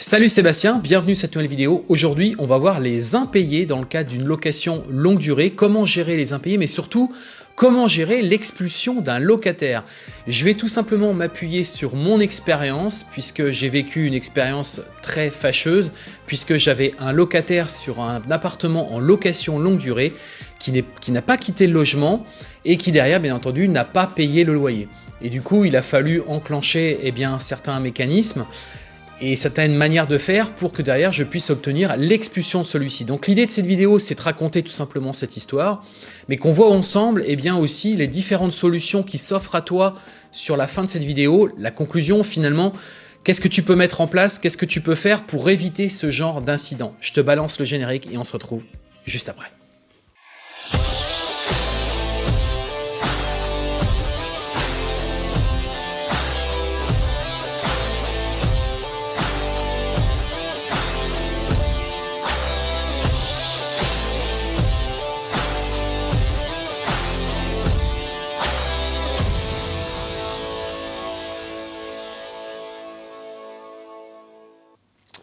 Salut Sébastien, bienvenue sur cette nouvelle vidéo. Aujourd'hui, on va voir les impayés dans le cadre d'une location longue durée, comment gérer les impayés, mais surtout, comment gérer l'expulsion d'un locataire? Je vais tout simplement m'appuyer sur mon expérience, puisque j'ai vécu une expérience très fâcheuse, puisque j'avais un locataire sur un appartement en location longue durée, qui n'a pas quitté le logement, et qui derrière, bien entendu, n'a pas payé le loyer. Et du coup, il a fallu enclencher eh bien, certains mécanismes, et certaines manières de faire pour que derrière je puisse obtenir l'expulsion de celui-ci. Donc l'idée de cette vidéo c'est de raconter tout simplement cette histoire, mais qu'on voit ensemble eh bien aussi les différentes solutions qui s'offrent à toi sur la fin de cette vidéo, la conclusion finalement, qu'est-ce que tu peux mettre en place, qu'est-ce que tu peux faire pour éviter ce genre d'incident? Je te balance le générique et on se retrouve juste après.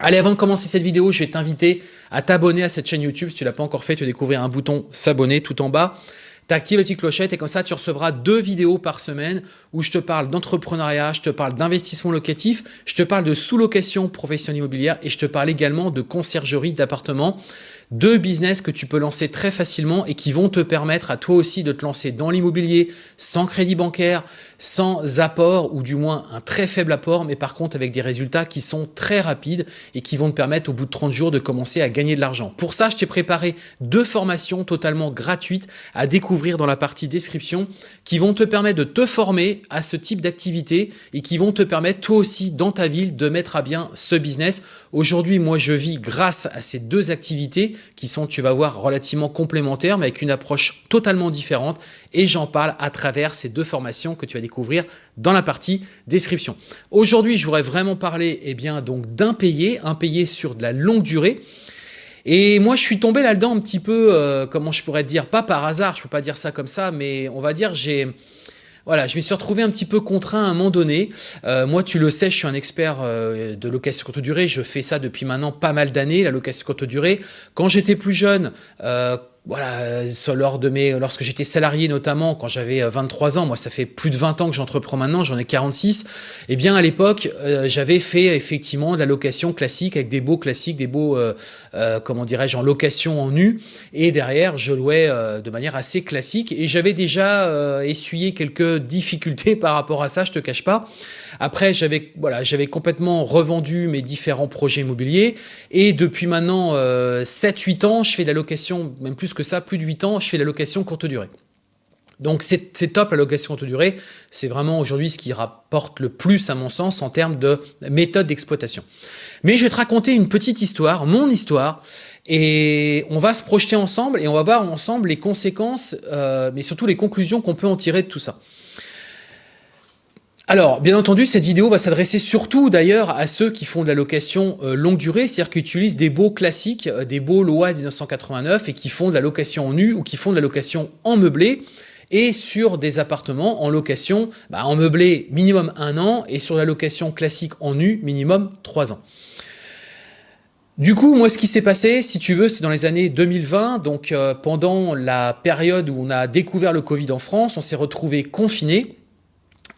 Allez, avant de commencer cette vidéo, je vais t'inviter à t'abonner à cette chaîne YouTube. Si tu ne l'as pas encore fait, tu vas découvrir un bouton s'abonner tout en bas. Tu actives la petite clochette et comme ça, tu recevras deux vidéos par semaine où je te parle d'entrepreneuriat, je te parle d'investissement locatif, je te parle de sous-location professionnelle immobilière et je te parle également de conciergerie d'appartements deux business que tu peux lancer très facilement et qui vont te permettre à toi aussi de te lancer dans l'immobilier sans crédit bancaire, sans apport ou du moins un très faible apport, mais par contre avec des résultats qui sont très rapides et qui vont te permettre au bout de 30 jours de commencer à gagner de l'argent. Pour ça, je t'ai préparé deux formations totalement gratuites à découvrir dans la partie description qui vont te permettre de te former à ce type d'activité et qui vont te permettre toi aussi dans ta ville de mettre à bien ce business. Aujourd'hui, moi je vis grâce à ces deux activités qui sont, tu vas voir, relativement complémentaires, mais avec une approche totalement différente. Et j'en parle à travers ces deux formations que tu vas découvrir dans la partie description. Aujourd'hui, je voudrais vraiment parler eh bien, donc sur de la longue durée. Et moi, je suis tombé là-dedans un petit peu, euh, comment je pourrais dire, pas par hasard, je peux pas dire ça comme ça, mais on va dire j'ai voilà, je me suis retrouvé un petit peu contraint à un moment donné. Euh, moi, tu le sais, je suis un expert euh, de location courte durée. Je fais ça depuis maintenant pas mal d'années, la location courte durée. Quand j'étais plus jeune, euh, voilà, euh, lors de mes, lorsque j'étais salarié notamment, quand j'avais 23 euh, ans, moi ça fait plus de 20 ans que j'entreprends maintenant, j'en ai 46, eh bien à l'époque, euh, j'avais fait effectivement de la location classique avec des beaux classiques, des beaux, comment dirais-je, en location en nu, et derrière je louais de manière assez classique, et j'avais déjà essuyé quelques difficultés par rapport à ça, je te cache pas. Après, j'avais voilà, j'avais complètement revendu mes différents projets immobiliers, et depuis maintenant 7-8 ans, je fais de la location, même plus que ça, plus de 8 ans, je fais la location courte durée. Donc c'est top la location courte durée, c'est vraiment aujourd'hui ce qui rapporte le plus à mon sens en termes de méthode d'exploitation. Mais je vais te raconter une petite histoire, mon histoire, et on va se projeter ensemble et on va voir ensemble les conséquences, euh, mais surtout les conclusions qu'on peut en tirer de tout ça. Alors, bien entendu, cette vidéo va s'adresser surtout d'ailleurs à ceux qui font de la location euh, longue durée, c'est-à-dire qui utilisent des beaux classiques, euh, des beaux lois 1989 et qui font de la location en nu ou qui font de la location en meublé et sur des appartements en location bah, en meublé minimum un an et sur la location classique en nu minimum trois ans. Du coup, moi, ce qui s'est passé, si tu veux, c'est dans les années 2020, donc euh, pendant la période où on a découvert le Covid en France, on s'est retrouvé confiné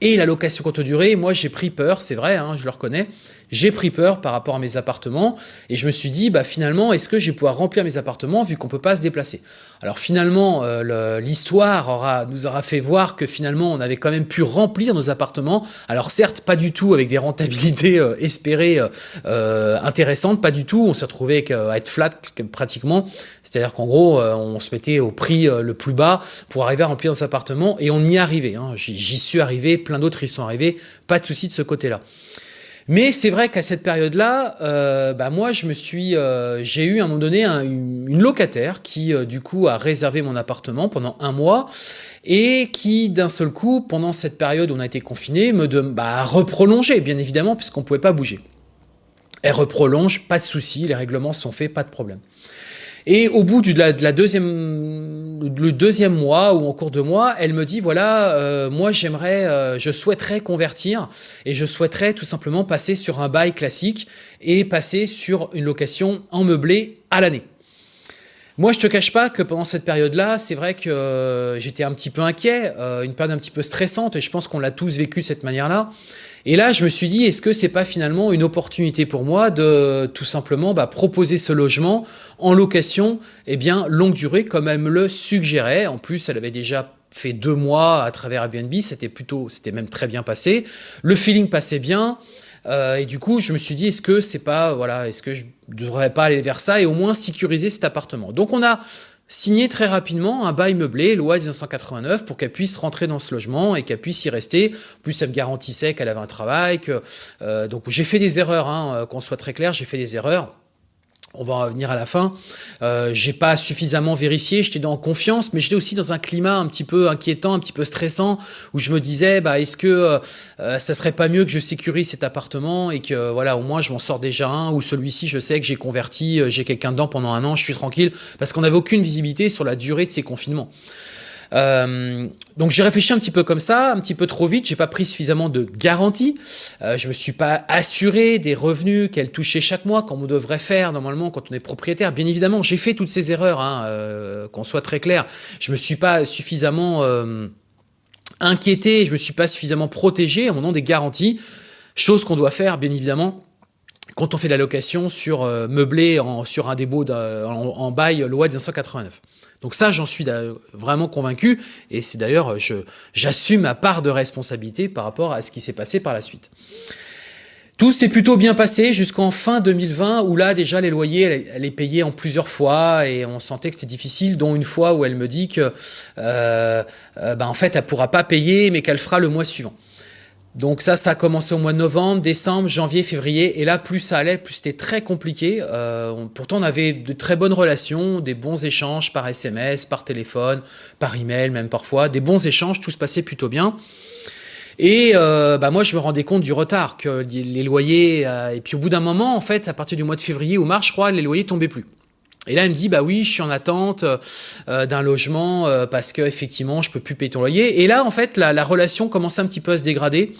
et la location courte durée, moi j'ai pris peur, c'est vrai, hein, je le reconnais, j'ai pris peur par rapport à mes appartements et je me suis dit, bah, finalement, est-ce que je vais pouvoir remplir mes appartements vu qu'on ne peut pas se déplacer? Alors finalement, euh, l'histoire nous aura fait voir que finalement, on avait quand même pu remplir nos appartements. Alors certes, pas du tout avec des rentabilités euh, espérées euh, intéressantes, pas du tout. On s'est retrouvé à être flat pratiquement. C'est-à-dire qu'en gros, on se mettait au prix le plus bas pour arriver à remplir nos appartements et on y arrivé. Hein. J'y suis arrivé, plein d'autres y sont arrivés, pas de souci de ce côté-là. Mais c'est vrai qu'à cette période-là, euh, bah moi, je me suis, euh, j'ai eu à un moment donné une locataire qui, euh, du coup, a réservé mon appartement pendant un mois et qui, d'un seul coup, pendant cette période où on a été confiné, me de, bah, reprolongé, bien évidemment, puisqu'on ne pouvait pas bouger. Elle reprolonge, pas de souci, les règlements sont faits, pas de problème. Et au bout de la, deuxième, le deuxième mois ou en cours de mois, elle me dit voilà, euh, moi j'aimerais, euh, je souhaiterais convertir et je souhaiterais tout simplement passer sur un bail classique et passer sur une location en meublé à l'année. Moi, je te cache pas que pendant cette période-là, c'est vrai que euh, j'étais un petit peu inquiet, une période un petit peu stressante, et je pense qu'on l'a tous vécu de cette manière-là. Et là, je me suis dit, est-ce que c'est pas finalement une opportunité pour moi de tout simplement bah, proposer ce logement en location, eh bien, longue durée, comme elle me le suggérait. En plus, elle avait déjà fait deux mois à travers Airbnb, c'était plutôt, c'était même très bien passé. Le feeling passait bien. Euh, et du coup, je me suis dit, est-ce que c'est pas, voilà, est-ce que je devrais pas aller vers ça et au moins sécuriser cet appartement Donc, on a signer très rapidement un bail meublé, loi 1989, pour qu'elle puisse rentrer dans ce logement et qu'elle puisse y rester. plus, elle me garantissait qu'elle avait un travail. Que, euh, donc j'ai fait des erreurs, hein, euh, qu'on soit très clair, j'ai fait des erreurs on va en revenir à la fin. Euh, j'ai pas suffisamment vérifié, j'étais dans confiance, mais j'étais aussi dans un climat un petit peu inquiétant, un petit peu stressant, où je me disais, bah, est-ce que euh, euh, ça serait pas mieux que je sécurise cet appartement et que voilà, au moins je m'en sors déjà un, ou celui-ci, je sais que j'ai converti, euh, j'ai quelqu'un dedans pendant un an, je suis tranquille, parce qu'on n'avait aucune visibilité sur la durée de ces confinements. Euh, donc j'ai réfléchi un petit peu comme ça, un petit peu trop vite, j'ai pas pris suffisamment de garanties, euh, je me suis pas assuré des revenus qu'elle touchait chaque mois, comme on devrait faire normalement quand on est propriétaire. Bien évidemment, j'ai fait toutes ces erreurs, hein, euh, qu'on soit très clair. Je me suis pas suffisamment euh, inquiété, je me suis pas suffisamment protégé en mon nom des garanties, chose qu'on doit faire bien évidemment quand on fait de la location sur euh, meublé sur un dépôt en, bail loi 1989. Donc ça, j'en suis vraiment convaincu et c'est d'ailleurs, j'assume ma part de responsabilité par rapport à ce qui s'est passé par la suite. Tout s'est plutôt bien passé jusqu'en fin 2020 où là déjà les loyers elle, est payée en plusieurs fois et on sentait que c'était difficile dont une fois où elle me dit que euh, euh, bah, en fait elle pourra pas payer mais qu'elle fera le mois suivant. Donc ça, ça a commencé au mois de novembre, décembre, janvier, février. Et là, plus ça allait, plus c'était très compliqué. Euh, pourtant, on avait de très bonnes relations, des bons échanges par SMS, par téléphone, par email même parfois. Des bons échanges, tout se passait plutôt bien. Et euh, bah moi, je me rendais compte du retard que les loyers... Euh, et puis au bout d'un moment, en fait, à partir du mois de février ou mars, je crois, les loyers tombaient plus. Et là, elle me dit, bah oui, je suis en attente euh, d'un logement euh, parce que effectivement, je peux plus payer ton loyer. Et là, en fait, la, relation commençait un petit peu à se dégrader.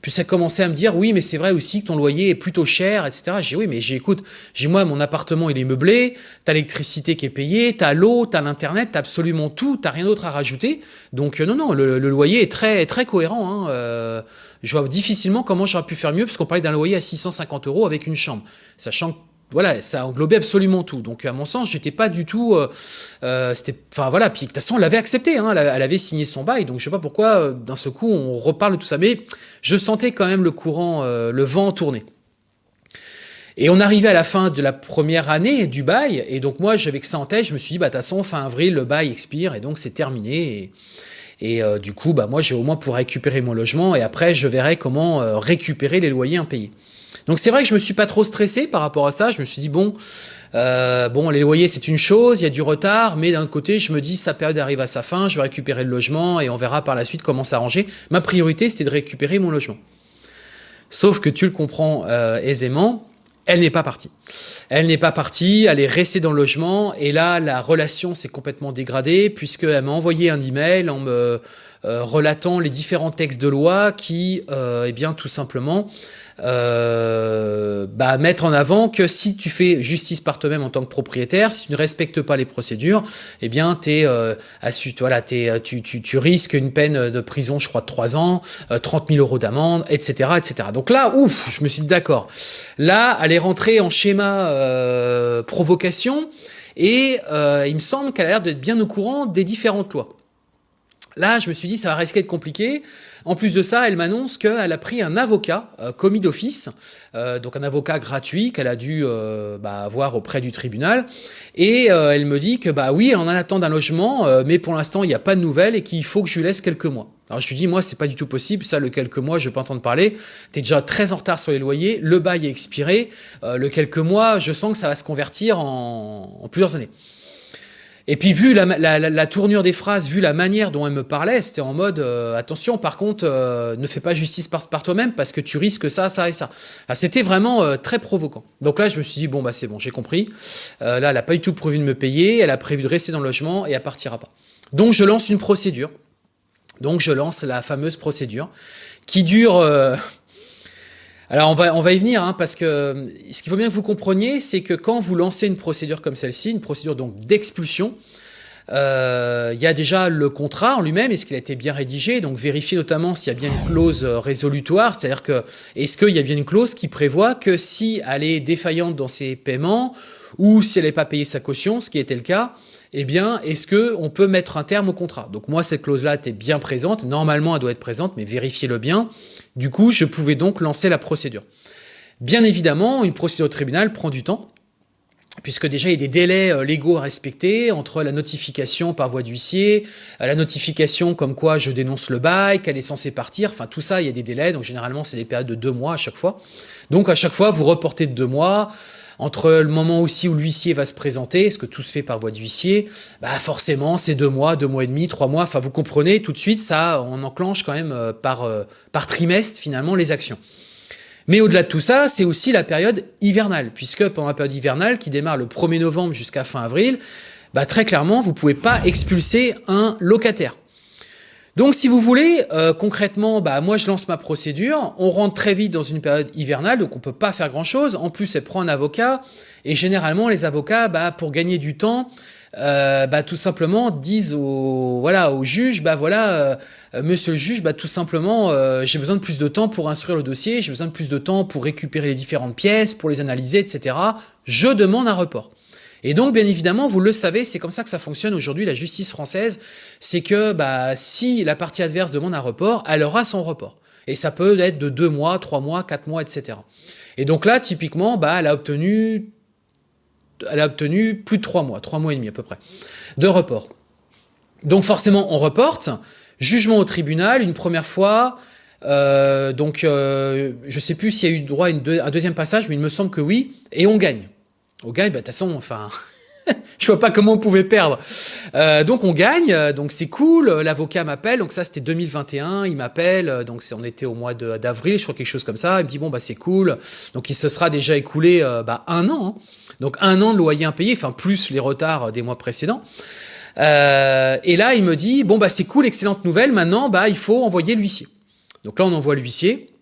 Puis ça commençait à me dire, oui, mais c'est vrai aussi que ton loyer est plutôt cher, etc. J'ai oui, mais j'écoute, j'ai moi, mon appartement, il est meublé, t'as l'électricité qui est payée, t'as l'eau, t'as l'internet, t'as absolument tout, t'as rien d'autre à rajouter. Donc euh, non, non, le, loyer est très, très cohérent. Hein. je vois difficilement comment j'aurais pu faire mieux, parce qu'on parlait d'un loyer à 650 euros avec une chambre, sachant que voilà, ça englobait absolument tout. Donc à mon sens, j'étais pas du tout, euh, euh, enfin voilà. Puis de toute façon, elle l'avait accepté, hein, elle, avait signé son bail. Donc je sais pas pourquoi euh, d'un seul coup on reparle de tout ça, mais je sentais quand même le courant, le vent tourner. Et on arrivait à la fin de la première année du bail, et donc moi j'avais que ça en tête. Je me suis dit, bah de toute façon, fin avril, le bail expire, et donc c'est terminé. Et, du coup, bah moi j'ai au moins pour récupérer mon logement, et après je verrai comment récupérer les loyers impayés. Donc c'est vrai que je me suis pas trop stressé par rapport à ça. Je me suis dit, bon, euh, bon, les loyers, c'est une chose, il y a du retard, mais d'un côté, je me dis, sa période arrive à sa fin, je vais récupérer le logement et on verra par la suite comment s'arranger. Ma priorité, c'était de récupérer mon logement. Sauf que tu le comprends euh, aisément, elle n'est pas partie. Elle n'est pas partie, elle est restée dans le logement et là, la relation s'est complètement dégradée puisqu'elle m'a envoyé un email en me relatant les différents textes de loi qui, euh, eh bien, tout simplement, euh, bah, mettre en avant que si tu fais justice par toi-même en tant que propriétaire, si tu ne respectes pas les procédures, eh bien, euh, tu, risques une peine de prison, je crois, de 3 ans, 30 000 euros d'amende, etc., etc. Donc là, ouf, je me suis dit d'accord. Là, elle est rentrée en schéma provocation et il me semble qu'elle a l'air d'être bien au courant des différentes lois. Là, je me suis dit, ça va risquer de compliqué. En plus de ça, elle m'annonce qu'elle a pris un avocat euh, commis d'office, euh, donc un avocat gratuit qu'elle a dû euh, bah, avoir auprès du tribunal. Et elle me dit que bah oui, on en attend d'un logement, mais pour l'instant, il n'y a pas de nouvelles et qu'il faut que je lui laisse quelques mois. Alors je lui dis, moi, c'est pas du tout possible. Ça, le quelques mois, je vais pas entendre parler. Tu es déjà très en retard sur les loyers. Le bail est expiré. le quelques mois, je sens que ça va se convertir en plusieurs années. Et puis, vu la, tournure des phrases, vu la manière dont elle me parlait, c'était en mode euh, attention, par contre, euh, ne fais pas justice par, toi-même parce que tu risques ça, ça et ça. c'était vraiment euh, très provoquant. Donc là, je me suis dit bon, bah c'est bon, j'ai compris. là, elle n'a pas du tout prévu de me payer, elle a prévu de rester dans le logement et elle partira pas. Donc, je lance une procédure. Donc, je lance la fameuse procédure qui dure alors on va, on va y venir, hein, parce que ce qu'il faut bien que vous compreniez, c'est que quand vous lancez une procédure comme celle-ci, une procédure donc d'expulsion, euh, il y a déjà le contrat en lui-même, est-ce qu'il a été bien rédigé Donc vérifiez notamment s'il y a bien une clause résolutoire, c'est-à-dire que est-ce qu'il y a bien une clause qui prévoit que si elle est défaillante dans ses paiements ou si elle n'est pas payé sa caution, ce qui était le cas, eh bien, est-ce qu'on peut mettre un terme au contrat? Donc moi, cette clause-là était bien présente. Normalement, elle doit être présente, mais vérifiez-le bien. Du coup, je pouvais donc lancer la procédure. Bien évidemment, une procédure au tribunal prend du temps, puisque déjà il y a des délais euh, légaux à respecter entre la notification par voie d'huissier, euh, la notification comme quoi je dénonce le bail, qu'elle est censée partir, enfin tout ça, il y a des délais, donc généralement c'est des périodes de deux mois à chaque fois. Donc à chaque fois, vous reportez de deux mois, entre le moment aussi où l'huissier va se présenter, ce que tout se fait par voie d'huissier, bah forcément c'est deux mois, deux mois et demi, trois mois, enfin vous comprenez, tout de suite ça, on enclenche quand même euh, par, euh, par trimestre finalement les actions. Mais au-delà de tout ça, c'est aussi la période hivernale, puisque pendant la période hivernale qui démarre le 1er novembre jusqu'à fin avril, bah très clairement, vous ne pouvez pas expulser un locataire. Donc si vous voulez, euh, concrètement, bah, moi je lance ma procédure, on rentre très vite dans une période hivernale, donc on peut pas faire grand chose. En plus, elle prend un avocat, et généralement les avocats, bah, pour gagner du temps, euh, bah, tout simplement disent au, voilà, au juge, bah voilà, euh, monsieur le juge, bah, tout simplement, j'ai besoin de plus de temps pour instruire le dossier, j'ai besoin de plus de temps pour récupérer les différentes pièces, pour les analyser, etc. Je demande un report. Et donc, bien évidemment, vous le savez, c'est comme ça que ça fonctionne aujourd'hui, la justice française, c'est que bah, si la partie adverse demande un report, elle aura son report. Et ça peut être de deux mois, trois mois, quatre mois, etc. Et donc là, typiquement, bah, elle, a obtenu, elle a obtenu plus de trois mois, trois mois et demi à peu près, de report. Donc forcément, on reporte, jugement au tribunal, une première fois, euh, donc euh, je ne sais plus s'il y a eu droit à un deuxième passage, mais il me semble que oui, et on gagne. On gagne, bah, de toute façon, enfin, je vois pas comment on pouvait perdre. Euh, donc on gagne, euh, donc c'est cool. L'avocat m'appelle, donc ça c'était 2021. Il m'appelle, euh, donc on était au mois d'avril, je crois quelque chose comme ça. Il me dit bon bah c'est cool. Donc il se sera déjà écoulé bah, un an, hein. donc un an de loyer impayé, enfin plus les retards des mois précédents. et là il me dit bon bah c'est cool, excellente nouvelle. Maintenant bah il faut envoyer l'huissier. Donc là on envoie l'huissier.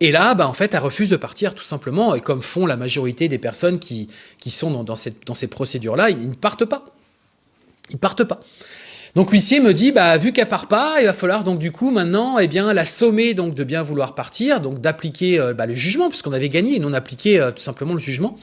Et là, bah, en fait, elle refuse de partir tout simplement, et comme font la majorité des personnes qui, sont dans, cette, dans ces procédures-là, ils, ne partent pas. Ils ne partent pas. Donc l'huissier me dit, bah, vu qu'elle part pas, il va falloir donc du coup maintenant eh bien, la sommer donc, de bien vouloir partir, donc d'appliquer euh, bah, le jugement, puisqu'on avait gagné, et non appliqué euh, tout simplement le jugement.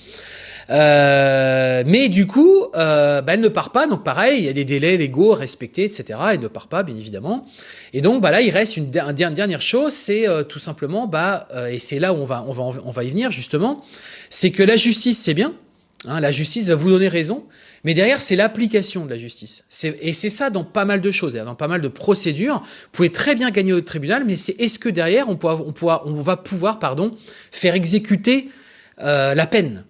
Euh, mais du coup, euh, bah, elle ne part pas, donc pareil, il y a des délais légaux respectés, etc. Elle ne part pas, bien évidemment. Et donc bah, là, il reste une, dernière chose, c'est euh, tout simplement, bah, et c'est là où on va, on, va, on va y venir justement, c'est que la justice, c'est bien, hein, la justice va vous donner raison, mais derrière, c'est l'application de la justice. Et c'est ça dans pas mal de choses, dans pas mal de procédures. Vous pouvez très bien gagner au tribunal, mais c'est est-ce que derrière, on, on, on, va pouvoir pardon, faire exécuter la peine?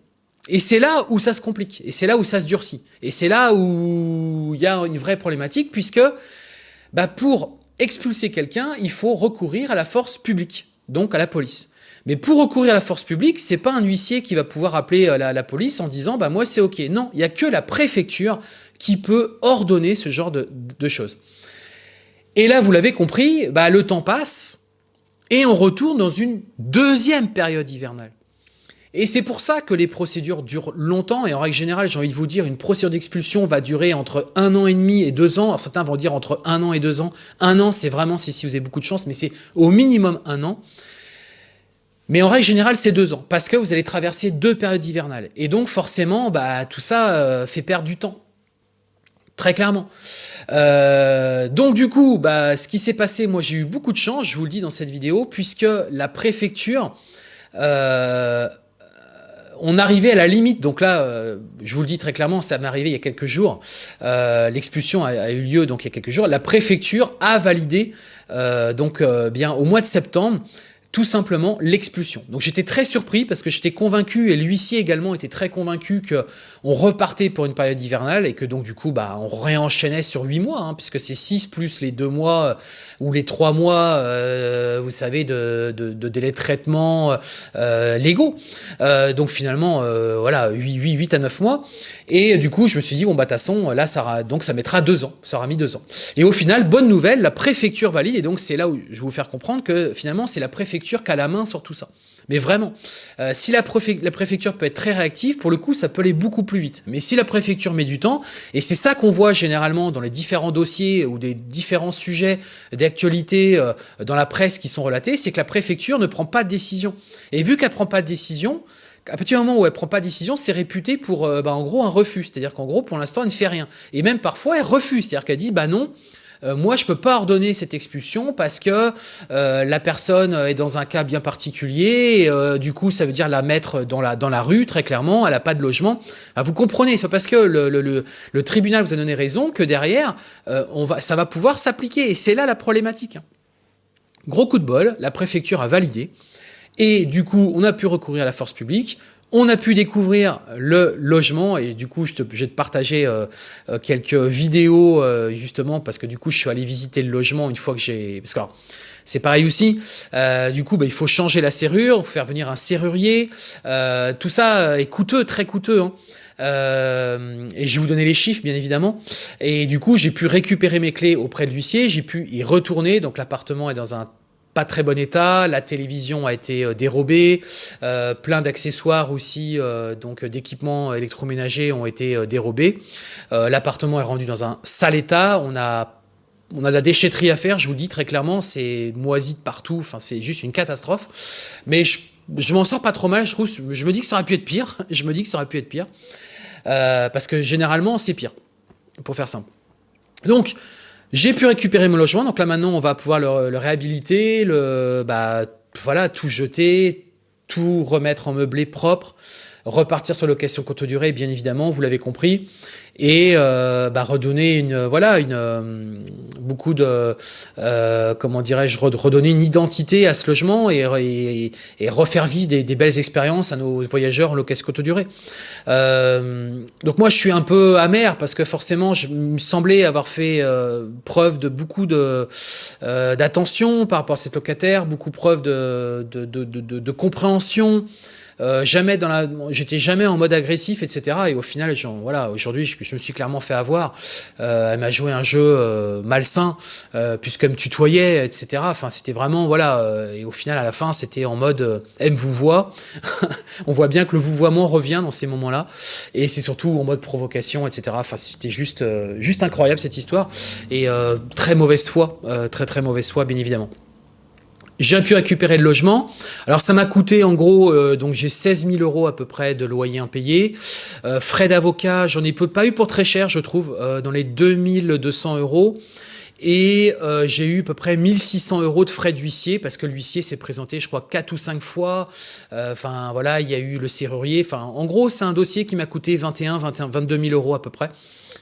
Et c'est là où ça se complique, et c'est là où ça se durcit, et c'est là où il y a une vraie problématique, puisque bah pour expulser quelqu'un, il faut recourir à la force publique, donc à la police. Mais pour recourir à la force publique, c'est pas un huissier qui va pouvoir appeler euh, la, police en disant bah moi c'est ok. Non, il y a que la préfecture qui peut ordonner ce genre de, de choses. Et là, vous l'avez compris, bah, le temps passe et on retourne dans une deuxième période hivernale. Et c'est pour ça que les procédures durent longtemps. Et en règle générale, j'ai envie de vous dire, une procédure d'expulsion va durer entre un an et demi et deux ans. certains vont dire entre un an et deux ans. Un an, c'est vraiment si, si vous avez beaucoup de chance, mais c'est au minimum un an. Mais en règle générale, c'est deux ans, parce que vous allez traverser deux périodes hivernales. Et donc, forcément, bah, tout ça euh, fait perdre du temps. Très clairement. Euh, donc du coup, bah, ce qui s'est passé, moi j'ai eu beaucoup de chance, je vous le dis dans cette vidéo, puisque la préfecture euh, on arrivait à la limite, donc là, euh, je vous le dis très clairement, ça m'est arrivé il y a quelques jours, euh, l'expulsion a, eu lieu donc il y a quelques jours, la préfecture a validé, euh, donc bien au mois de septembre, tout simplement l'expulsion. Donc j'étais très surpris parce que j'étais convaincu, et l'huissier également était très convaincu que on repartait pour une période hivernale et que donc du coup bah, on réenchaînait sur huit mois, hein, puisque c'est 6 plus les deux mois euh, ou les trois mois, euh, vous savez, de, de, délai de traitement euh, légaux. donc finalement, voilà, 8, 8, 8 à 9 mois. Et du coup, je me suis dit, bon, bah, de façon, là, ça, donc, ça mettra deux ans. Ça aura mis deux ans. Et au final, bonne nouvelle, la préfecture valide. Et donc, c'est là où je vais vous faire comprendre que finalement, c'est la préfecture préfecture la main sur tout ça. Mais vraiment, euh, si la, préfecture peut être très réactive, pour le coup, ça peut aller beaucoup plus vite. Mais si la préfecture met du temps, et c'est ça qu'on voit généralement dans les différents dossiers ou des différents sujets d'actualité euh, dans la presse qui sont relatés, c'est que la préfecture ne prend pas de décision. Et vu qu'elle prend pas de décision, à partir du moment où elle prend pas de décision, c'est réputé pour, euh, bah, en gros, un refus. C'est-à-dire qu'en gros, pour l'instant, elle ne fait rien. Et même parfois, elle refuse. C'est-à-dire qu'elle dit, bah non, euh, moi, je peux pas ordonner cette expulsion parce que euh, la personne est dans un cas bien particulier. Euh, du coup, ça veut dire la mettre dans la, dans la rue, très clairement. Elle n'a pas de logement. Vous comprenez, c'est parce que le, tribunal vous a donné raison que derrière, on va, ça va pouvoir s'appliquer. Et c'est là la problématique. Gros coup de bol, la préfecture a validé. Et du coup, on a pu recourir à la force publique. On a pu découvrir le logement et du coup, je, te, vais te partager euh, euh, quelques vidéos euh, justement parce que du coup, je suis allé visiter le logement une fois que j'ai... Parce que c'est pareil aussi. du coup, bah, il faut changer la serrure, faire venir un serrurier. tout ça est coûteux, très coûteux. Hein. et je vais vous donner les chiffres, bien évidemment. Et du coup, j'ai pu récupérer mes clés auprès de l'huissier. J'ai pu y retourner. Donc, l'appartement est dans un pas très bon état, la télévision a été euh, dérobée, euh, plein d'accessoires aussi, euh, donc d'équipements électroménagers ont été dérobés. L'appartement est rendu dans un sale état, on a on a de la déchetterie à faire, je vous le dis très clairement, c'est moisi de partout, enfin c'est juste une catastrophe. Mais je, je m'en sors pas trop mal, je trouve, je me dis que ça aurait pu être pire, je me dis que ça aurait pu être pire, parce que généralement c'est pire, pour faire simple. Donc, j'ai pu récupérer mon logement, donc là maintenant on va pouvoir le, réhabiliter, bah, voilà, tout jeter, tout remettre en meublé propre, repartir sur location courte durée, bien évidemment, vous l'avez compris et euh, bah, redonner une voilà une euh, beaucoup de euh, comment dirais-je redonner une identité à ce logement et, et, refaire vivre des, des, belles expériences à nos voyageurs en location courte durée. donc moi je suis un peu amer parce que forcément je me semblais avoir fait preuve de beaucoup de d'attention par rapport à cette locataire, beaucoup preuve de, de, de compréhension. Euh, jamais dans la, j'étais jamais en mode agressif, etc. Et au final, voilà, aujourd'hui, je, je, me suis clairement fait avoir. Euh, elle m'a joué un jeu euh, malsain, euh, puisqu'elle me tutoyait, etc. Enfin, c'était vraiment, voilà. Euh, et au final, à la fin, c'était en mode elle me vous voit. On voit bien que le vouvoiement revient dans ces moments-là, et c'est surtout en mode provocation, etc. Enfin, c'était juste, juste incroyable cette histoire et très mauvaise foi, très très mauvaise foi, bien évidemment. J'ai pu récupérer le logement. Alors ça m'a coûté en gros, euh, donc j'ai 16 000 euros à peu près de loyer impayé. Euh, frais d'avocat, j'en ai pas eu pour très cher je trouve, euh, dans les 2200 euros. Et j'ai eu à peu près 1600 euros de frais d'huissier parce que l'huissier s'est présenté, je crois, 4 ou 5 fois. Enfin, voilà, il y a eu le serrurier. En gros, c'est un dossier qui m'a coûté 21, 21, 22 000 euros à peu près.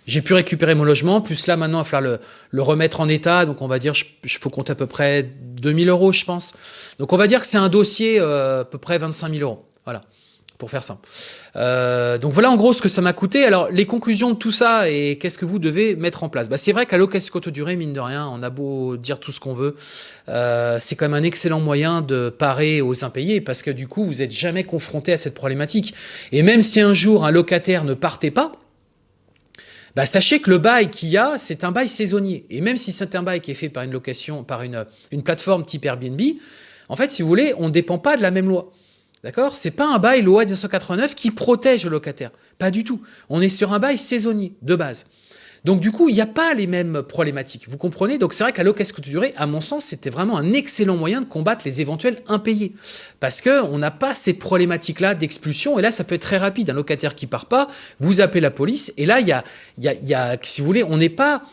J'ai pu récupérer mon logement, plus là maintenant il va falloir le, remettre en état, donc on va dire, il faut compter à peu près 2000 euros je pense. Donc on va dire que c'est un dossier euh, à peu près 25 000 euros, voilà, pour faire simple. Euh, donc voilà en gros ce que ça m'a coûté. Alors les conclusions de tout ça et qu'est-ce que vous devez mettre en place? Bah, C'est vrai que la location courte durée, mine de rien, on a beau dire tout ce qu'on veut, euh, c'est quand même un excellent moyen de parer aux impayés parce que du coup vous n'êtes jamais confronté à cette problématique. Et même si un jour un locataire ne partait pas, bah, sachez que le bail qu'il y a, c'est un bail saisonnier. Et même si c'est un bail qui est fait par une location, par une, plateforme type Airbnb, en fait, si vous voulez, on ne dépend pas de la même loi. D'accord? C'est pas un bail loi 1989 qui protège le locataire. Pas du tout. On est sur un bail saisonnier, de base. Donc du coup, il n'y a pas les mêmes problématiques. Vous comprenez? Donc c'est vrai que la location durée, à mon sens, c'était vraiment un excellent moyen de combattre les éventuels impayés. Parce qu'on n'a pas ces problématiques-là d'expulsion. Et là, ça peut être très rapide. Un locataire qui part pas, vous appelez la police. Et là, il y a, y, a, y a, si vous voulez, on n'est pas...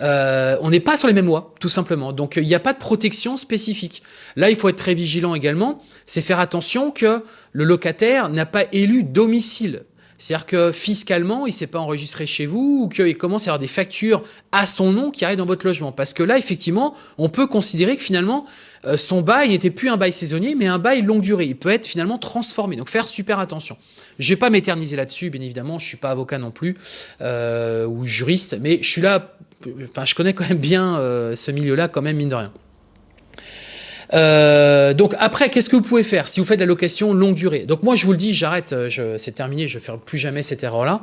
Euh, on n'est pas sur les mêmes lois, tout simplement. Donc, il n'y a pas de protection spécifique. Là, il faut être très vigilant également. C'est faire attention que le locataire n'a pas élu domicile C'est-à-dire que fiscalement, il ne s'est pas enregistré chez vous ou qu'il commence à avoir des factures à son nom qui arrivent dans votre logement. Parce que là, effectivement, on peut considérer que finalement, euh, son bail n'était plus un bail saisonnier, mais un bail longue durée. Il peut être finalement transformé. Donc faire super attention. Je ne vais pas m'éterniser là-dessus, bien évidemment. Je ne suis pas avocat non plus euh, ou juriste, mais je suis là. Enfin, je connais quand même bien euh, ce milieu-là, quand même mine de rien. Donc après, qu'est-ce que vous pouvez faire si vous faites de la location longue durée? Donc moi, je vous le dis, j'arrête, c'est terminé, je ne ferai plus jamais cette erreur-là.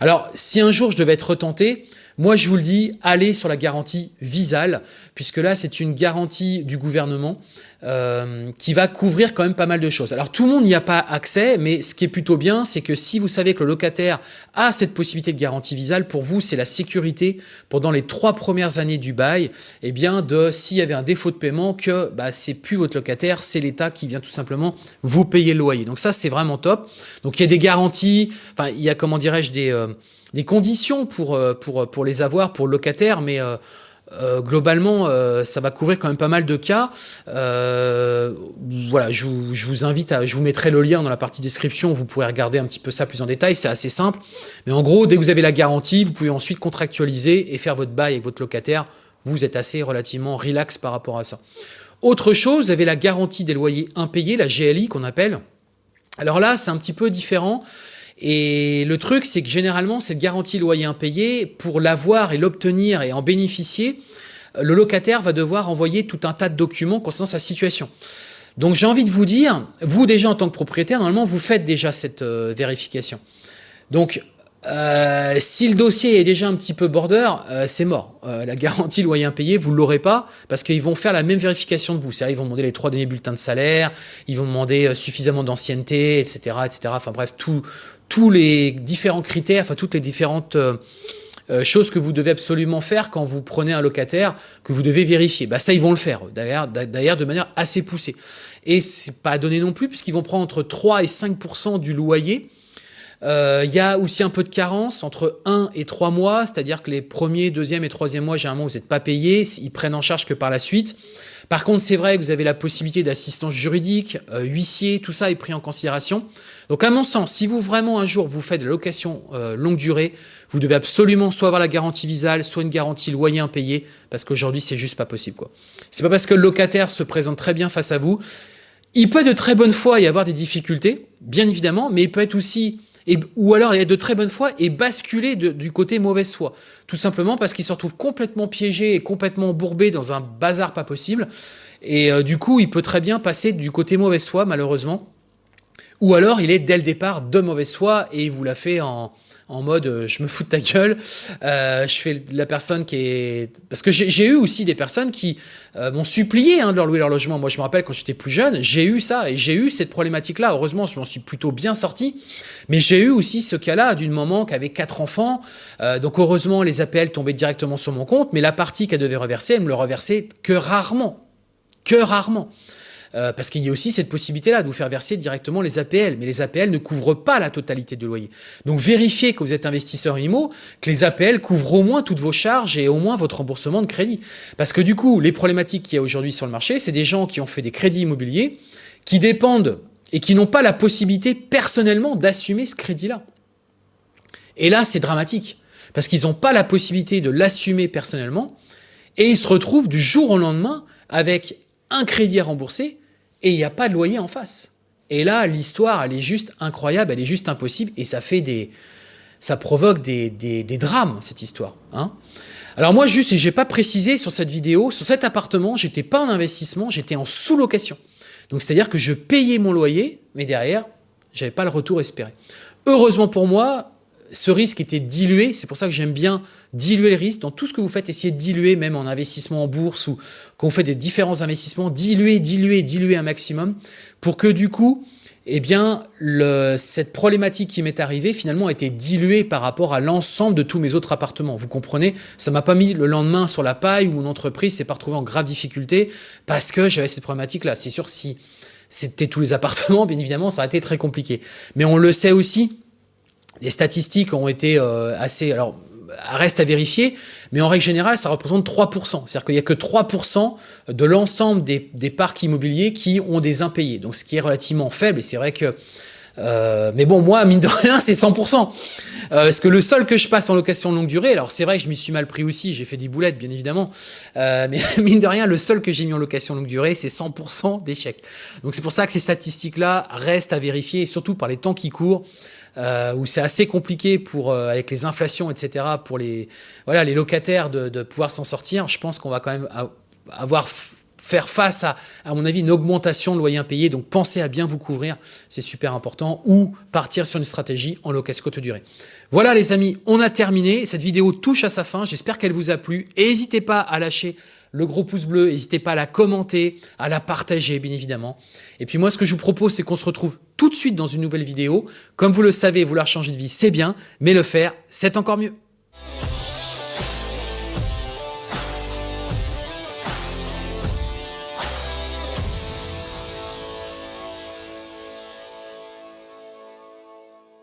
Alors, si un jour je devais être retenté, moi, je vous le dis, allez sur la garantie Visal, puisque là, c'est une garantie du gouvernement euh, qui va couvrir quand même pas mal de choses. Alors, tout le monde n'y a pas accès, mais ce qui est plutôt bien, c'est que si vous savez que le locataire a cette possibilité de garantie Visal, pour vous, c'est la sécurité pendant les trois premières années du bail, eh bien, de s'il y avait un défaut de paiement, que bah, c'est plus votre locataire, c'est l'État qui vient tout simplement vous payer le loyer. Donc ça, c'est vraiment top. Donc, il y a des garanties, enfin, il y a, comment dirais-je, des... Euh, des conditions pour, euh, pour les avoir pour le locataire, mais euh, euh, globalement, ça va couvrir quand même pas mal de cas. voilà, je vous, je vous, invite à, je vous mettrai le lien dans la partie description. Vous pourrez regarder un petit peu ça plus en détail. C'est assez simple. Mais en gros, dès que vous avez la garantie, vous pouvez ensuite contractualiser et faire votre bail avec votre locataire. Vous êtes assez relativement relax par rapport à ça. Autre chose, vous avez la garantie des loyers impayés, la GLI qu'on appelle. Alors là, c'est un petit peu différent. Et le truc, c'est que généralement, cette garantie loyer impayé, pour l'avoir et l'obtenir et en bénéficier, le locataire va devoir envoyer tout un tas de documents concernant sa situation. Donc j'ai envie de vous dire, vous déjà en tant que propriétaire, normalement, vous faites déjà cette euh, vérification. Donc euh, si le dossier est déjà un petit peu border, euh, c'est mort. la garantie loyer impayé, vous ne l'aurez pas parce qu'ils vont faire la même vérification de vous. C'est-à-dire ils vont demander les trois derniers bulletins de salaire, ils vont demander suffisamment d'ancienneté, etc., etc. Enfin bref, tout, tous les différents critères, enfin toutes les différentes euh, euh, choses que vous devez absolument faire quand vous prenez un locataire que vous devez vérifier. Bah ça, ils vont le faire, d'ailleurs de manière assez poussée. Et c'est pas donné non plus, puisqu'ils vont prendre entre 3 et 5 du loyer. Euh, il y a aussi un peu de carence entre 1 et 3 mois, c'est-à-dire que les premiers, deuxième et troisième mois, généralement, vous n'êtes pas payé, ils prennent en charge que par la suite. Par contre, c'est vrai que vous avez la possibilité d'assistance juridique, huissier, tout ça est pris en considération. Donc à mon sens, si vous vraiment un jour vous faites de la location euh, longue durée, vous devez absolument soit avoir la garantie visale, soit une garantie loyer impayé, parce qu'aujourd'hui c'est juste pas possible. quoi. C'est pas parce que le locataire se présente très bien face à vous. Il peut de très bonne foi y avoir des difficultés, bien évidemment, mais il peut être aussi ou alors il être de très bonne foi et basculer du côté mauvaise foi. Tout simplement parce qu'il se retrouve complètement piégé et complètement bourbé dans un bazar pas possible. Et euh, du coup, il peut très bien passer du côté mauvaise foi, malheureusement. Ou alors il est dès le départ de mauvaise foi et il vous l'a fait en, en mode euh, je me fous de ta gueule, euh, je fais la personne qui est... Parce que j'ai eu aussi des personnes qui euh, m'ont supplié hein, de leur louer leur logement. Moi je me rappelle quand j'étais plus jeune, j'ai eu ça et j'ai eu cette problématique-là. Heureusement je m'en suis plutôt bien sorti, mais j'ai eu aussi ce cas-là d'une maman qui avait quatre enfants. donc heureusement les APL tombaient directement sur mon compte, mais la partie qu'elle devait reverser, elle me le reversait que rarement. Que rarement. Euh, parce qu'il y a aussi cette possibilité-là de vous faire verser directement les APL. Mais les APL ne couvrent pas la totalité de loyer. Donc vérifiez que vous êtes investisseur IMO, que les APL couvrent au moins toutes vos charges et au moins votre remboursement de crédit. Parce que du coup, les problématiques qu'il y a aujourd'hui sur le marché, c'est des gens qui ont fait des crédits immobiliers, qui dépendent et qui n'ont pas la possibilité personnellement d'assumer ce crédit-là. Et là, c'est dramatique, parce qu'ils n'ont pas la possibilité de l'assumer personnellement, et ils se retrouvent du jour au lendemain avec un crédit à rembourser et il n'y a pas de loyer en face. Et là, l'histoire, elle est juste incroyable, elle est juste impossible, et ça fait des, ça provoque des, des, drames, cette histoire. Hein Alors moi, juste, j'ai pas précisé sur cette vidéo, sur cet appartement, j'étais pas en investissement, j'étais en sous-location. Donc c'est-à-dire que je payais mon loyer, mais derrière, j'avais pas le retour espéré. Heureusement pour moi, ce risque était dilué. C'est pour ça que j'aime bien diluer le risque. Dans tout ce que vous faites, essayez de diluer, même en investissement en bourse ou quand vous faites des différents investissements, diluer, diluer, diluer un maximum pour que du coup, eh bien, cette problématique qui m'est arrivée, finalement, a été diluée par rapport à l'ensemble de tous mes autres appartements. Vous comprenez? Ça m'a pas mis le lendemain sur la paille où mon entreprise s'est pas retrouvée en grave difficulté parce que j'avais cette problématique-là. C'est sûr, si c'était tous les appartements, bien évidemment, ça aurait été très compliqué. Mais on le sait aussi, les statistiques ont été euh, assez... Alors, reste à vérifier, mais en règle générale, ça représente 3%. C'est-à-dire qu'il n'y a que 3% de l'ensemble des, parcs immobiliers qui ont des impayés. Donc, ce qui est relativement faible. Et c'est vrai que Euh, mais bon, moi, mine de rien, c'est 100%. Euh, parce que le seul que je passe en location longue durée, alors c'est vrai que je m'y suis mal pris aussi, j'ai fait des boulettes, bien évidemment, euh, mais mine de rien, le seul que j'ai mis en location longue durée, c'est 100% d'échecs. Donc c'est pour ça que ces statistiques-là restent à vérifier, et surtout par les temps qui courent, où c'est assez compliqué pour, avec les inflations, etc., pour les, voilà, les locataires de, de pouvoir s'en sortir. Je pense qu'on va quand même avoir faire face à, à mon avis, une augmentation de loyer impayé. Donc, pensez à bien vous couvrir, c'est super important, ou partir sur une stratégie en location courte durée. Voilà les amis, on a terminé. Cette vidéo touche à sa fin. J'espère qu'elle vous a plu. N'hésitez pas à lâcher le gros pouce bleu, n'hésitez pas à la commenter, à la partager bien évidemment. Et puis moi ce que je vous propose c'est qu'on se retrouve tout de suite dans une nouvelle vidéo. Comme vous le savez, vouloir changer de vie c'est bien, mais le faire c'est encore mieux.